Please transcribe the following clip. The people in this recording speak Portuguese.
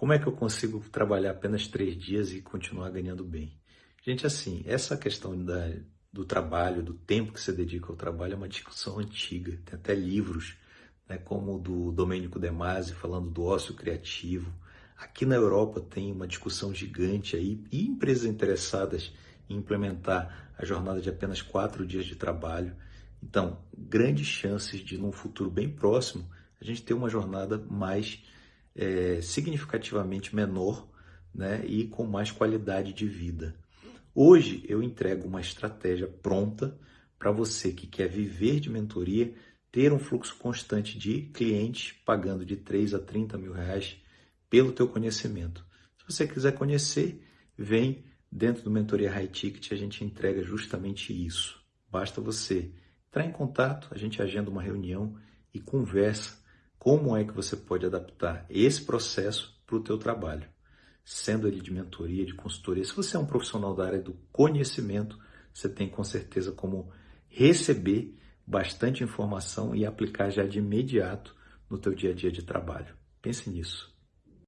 Como é que eu consigo trabalhar apenas três dias e continuar ganhando bem? Gente, assim, essa questão da, do trabalho, do tempo que você dedica ao trabalho é uma discussão antiga. Tem até livros, né, como o do Domênico De Masi, falando do ócio criativo. Aqui na Europa tem uma discussão gigante aí e empresas interessadas em implementar a jornada de apenas quatro dias de trabalho. Então, grandes chances de, num futuro bem próximo, a gente ter uma jornada mais é, significativamente menor né, e com mais qualidade de vida. Hoje eu entrego uma estratégia pronta para você que quer viver de mentoria, ter um fluxo constante de clientes pagando de 3 a 30 mil reais pelo teu conhecimento. Se você quiser conhecer, vem dentro do Mentoria High Ticket, a gente entrega justamente isso. Basta você entrar em contato, a gente agenda uma reunião e conversa como é que você pode adaptar esse processo para o teu trabalho, sendo ele de mentoria, de consultoria. Se você é um profissional da área do conhecimento, você tem com certeza como receber bastante informação e aplicar já de imediato no teu dia a dia de trabalho. Pense nisso.